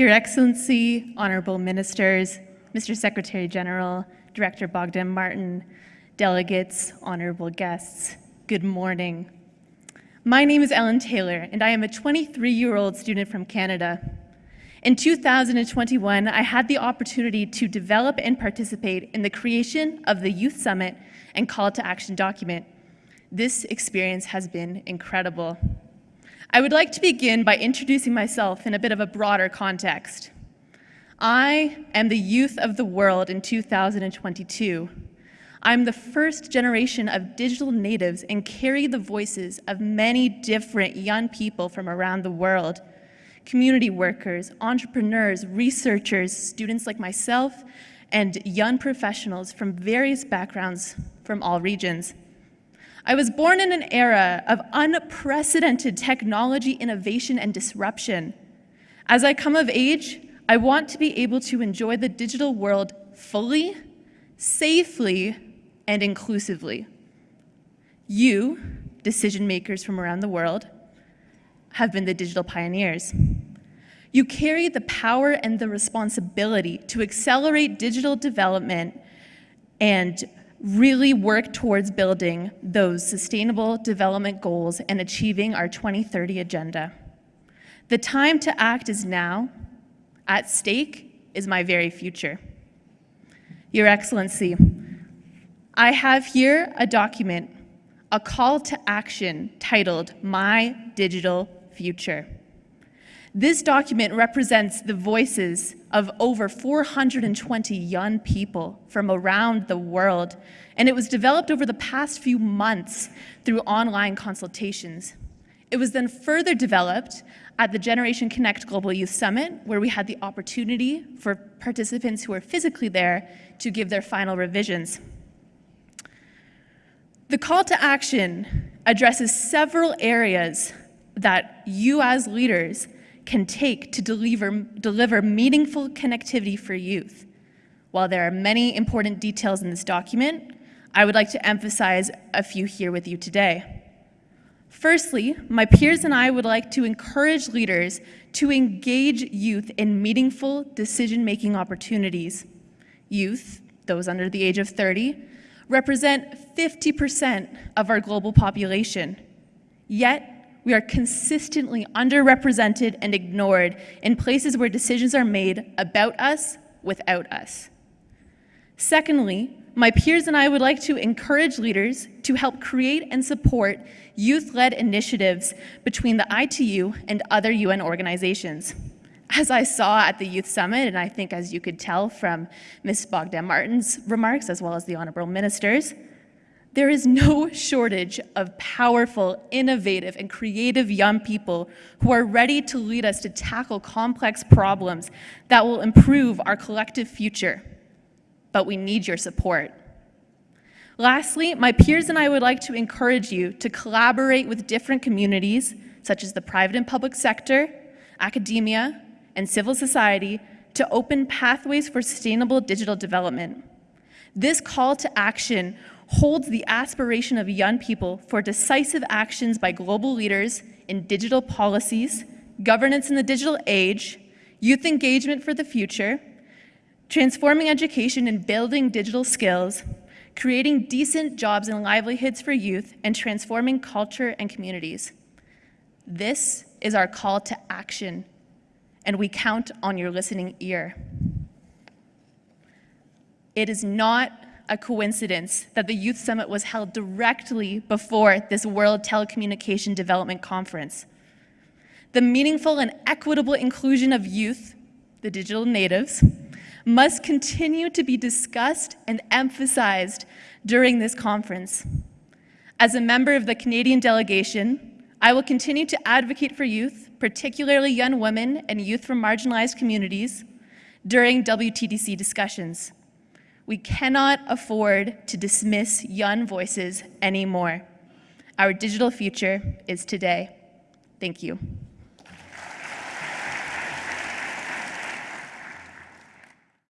Your Excellency, Honorable Ministers, Mr. Secretary General, Director Bogdan Martin, delegates, honorable guests, good morning. My name is Ellen Taylor, and I am a 23-year-old student from Canada. In 2021, I had the opportunity to develop and participate in the creation of the Youth Summit and Call to Action document. This experience has been incredible. I would like to begin by introducing myself in a bit of a broader context. I am the youth of the world in 2022. I'm the first generation of digital natives and carry the voices of many different young people from around the world. Community workers, entrepreneurs, researchers, students like myself, and young professionals from various backgrounds from all regions. I was born in an era of unprecedented technology innovation and disruption. As I come of age, I want to be able to enjoy the digital world fully, safely, and inclusively. You, decision makers from around the world, have been the digital pioneers. You carry the power and the responsibility to accelerate digital development and really work towards building those sustainable development goals and achieving our 2030 agenda. The time to act is now. At stake is my very future. Your Excellency, I have here a document, a call to action titled My Digital Future. This document represents the voices of over 420 young people from around the world, and it was developed over the past few months through online consultations. It was then further developed at the Generation Connect Global Youth Summit, where we had the opportunity for participants who were physically there to give their final revisions. The call to action addresses several areas that you as leaders can take to deliver, deliver meaningful connectivity for youth. While there are many important details in this document, I would like to emphasize a few here with you today. Firstly, my peers and I would like to encourage leaders to engage youth in meaningful decision-making opportunities. Youth, those under the age of 30, represent 50% of our global population. Yet, we are consistently underrepresented and ignored in places where decisions are made about us without us. Secondly, my peers and I would like to encourage leaders to help create and support youth-led initiatives between the ITU and other UN organizations. As I saw at the Youth Summit, and I think as you could tell from Ms. Bogdan Martin's remarks, as well as the Honorable Ministers, there is no shortage of powerful, innovative, and creative young people who are ready to lead us to tackle complex problems that will improve our collective future. But we need your support. Lastly, my peers and I would like to encourage you to collaborate with different communities, such as the private and public sector, academia, and civil society, to open pathways for sustainable digital development. This call to action holds the aspiration of young people for decisive actions by global leaders in digital policies, governance in the digital age, youth engagement for the future, transforming education and building digital skills, creating decent jobs and livelihoods for youth, and transforming culture and communities. This is our call to action, and we count on your listening ear. It is not a coincidence that the Youth Summit was held directly before this World Telecommunication Development Conference. The meaningful and equitable inclusion of youth, the digital natives, must continue to be discussed and emphasized during this conference. As a member of the Canadian delegation, I will continue to advocate for youth, particularly young women and youth from marginalized communities, during WTDC discussions. We cannot afford to dismiss young voices anymore. Our digital future is today. Thank you.